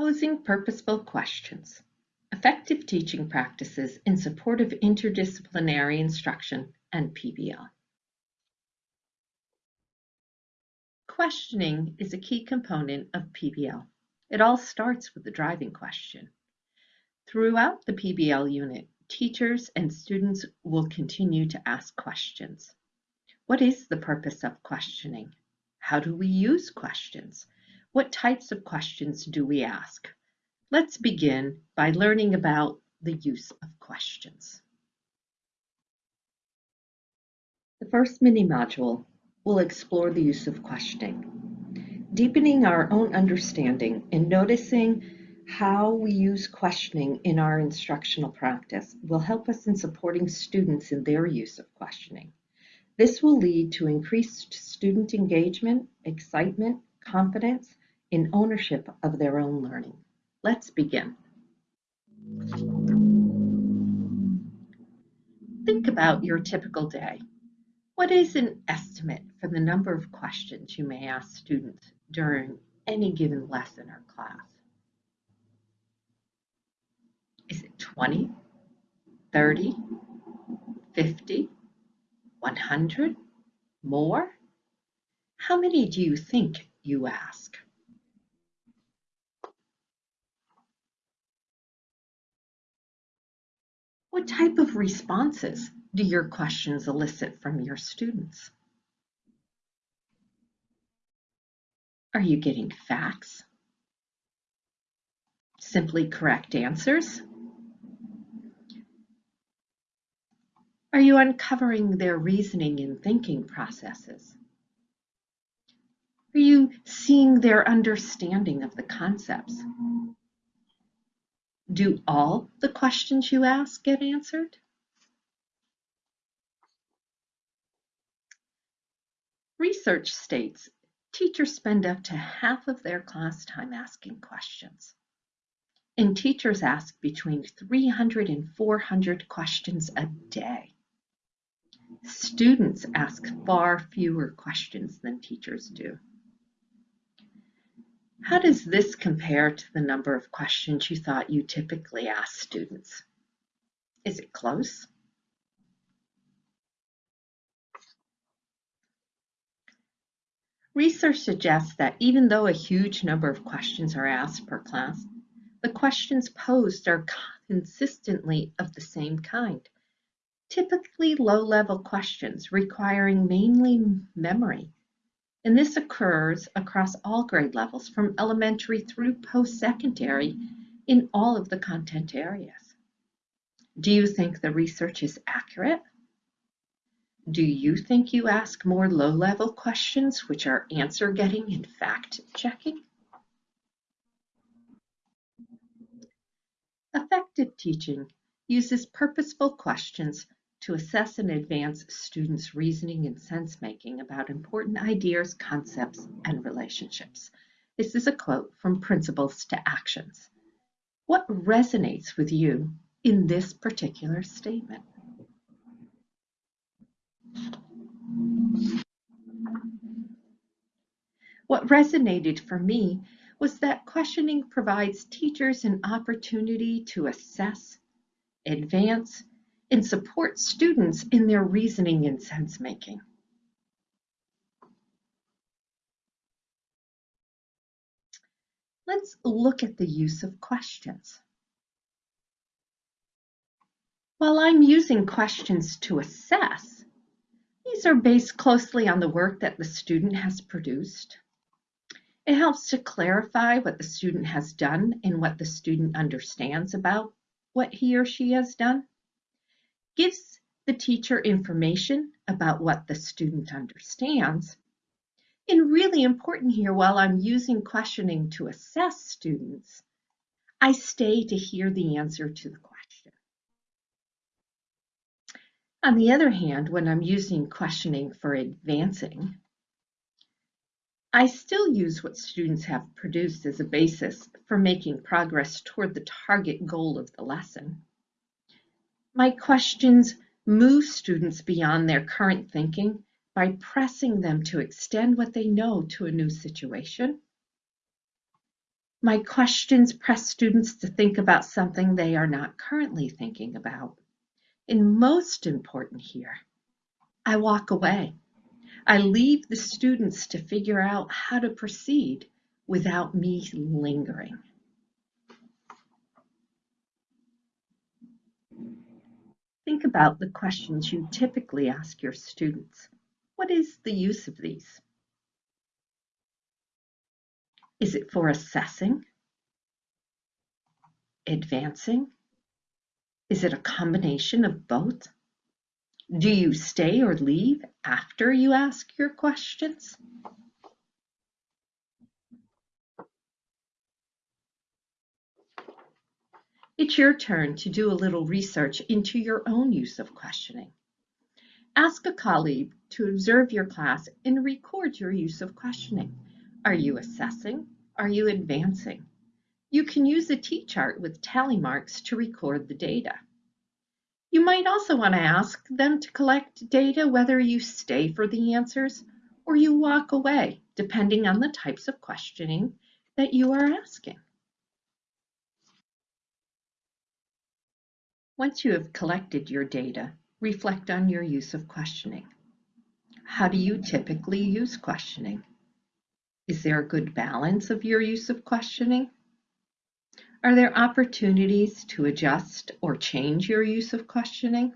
Posing purposeful questions. Effective teaching practices in support of interdisciplinary instruction and PBL. Questioning is a key component of PBL. It all starts with the driving question. Throughout the PBL unit, teachers and students will continue to ask questions. What is the purpose of questioning? How do we use questions? What types of questions do we ask? Let's begin by learning about the use of questions. The first mini module will explore the use of questioning, deepening our own understanding and noticing how we use questioning in our instructional practice will help us in supporting students in their use of questioning. This will lead to increased student engagement, excitement, confidence, and ownership of their own learning. Let's begin. Think about your typical day. What is an estimate for the number of questions you may ask students during any given lesson or class? Is it 20, 30, 50, 100, more? How many do you think you ask? What type of responses do your questions elicit from your students? Are you getting facts? Simply correct answers? Are you uncovering their reasoning and thinking processes? Are you seeing their understanding of the concepts? Do all the questions you ask get answered? Research states teachers spend up to half of their class time asking questions. And teachers ask between 300 and 400 questions a day. Students ask far fewer questions than teachers do. How does this compare to the number of questions you thought you typically ask students? Is it close? Research suggests that even though a huge number of questions are asked per class, the questions posed are consistently of the same kind, typically low-level questions requiring mainly memory and this occurs across all grade levels from elementary through post-secondary in all of the content areas. Do you think the research is accurate? Do you think you ask more low-level questions which are answer getting and fact checking? Effective teaching uses purposeful questions to assess and advance students' reasoning and sense-making about important ideas, concepts, and relationships. This is a quote from Principles to Actions. What resonates with you in this particular statement? What resonated for me was that questioning provides teachers an opportunity to assess, advance, and support students in their reasoning and sense making. Let's look at the use of questions. While I'm using questions to assess, these are based closely on the work that the student has produced. It helps to clarify what the student has done and what the student understands about what he or she has done gives the teacher information about what the student understands. And really important here, while I'm using questioning to assess students, I stay to hear the answer to the question. On the other hand, when I'm using questioning for advancing, I still use what students have produced as a basis for making progress toward the target goal of the lesson. My questions move students beyond their current thinking by pressing them to extend what they know to a new situation. My questions press students to think about something they are not currently thinking about. And most important here, I walk away. I leave the students to figure out how to proceed without me lingering. Think about the questions you typically ask your students. What is the use of these? Is it for assessing? Advancing? Is it a combination of both? Do you stay or leave after you ask your questions? It's your turn to do a little research into your own use of questioning. Ask a colleague to observe your class and record your use of questioning. Are you assessing? Are you advancing? You can use a T-chart with tally marks to record the data. You might also want to ask them to collect data whether you stay for the answers or you walk away, depending on the types of questioning that you are asking. Once you have collected your data, reflect on your use of questioning. How do you typically use questioning? Is there a good balance of your use of questioning? Are there opportunities to adjust or change your use of questioning?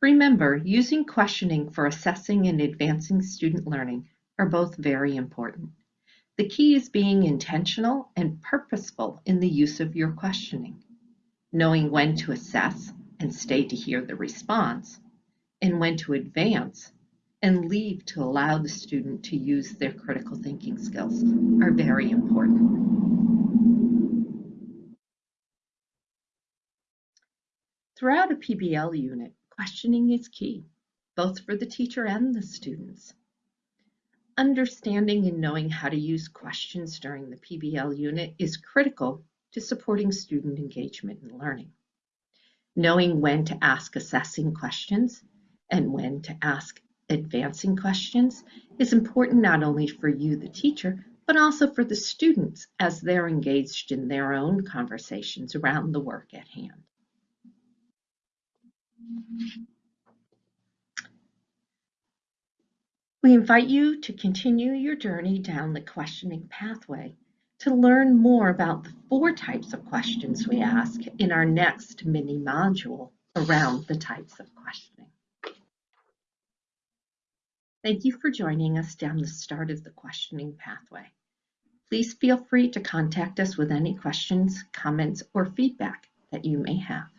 Remember, using questioning for assessing and advancing student learning are both very important. The key is being intentional and purposeful in the use of your questioning knowing when to assess and stay to hear the response, and when to advance and leave to allow the student to use their critical thinking skills are very important. Throughout a PBL unit, questioning is key, both for the teacher and the students. Understanding and knowing how to use questions during the PBL unit is critical to supporting student engagement and learning. Knowing when to ask assessing questions and when to ask advancing questions is important not only for you, the teacher, but also for the students as they're engaged in their own conversations around the work at hand. We invite you to continue your journey down the questioning pathway to learn more about the four types of questions we ask in our next mini module around the types of questioning. Thank you for joining us down the start of the questioning pathway. Please feel free to contact us with any questions, comments, or feedback that you may have.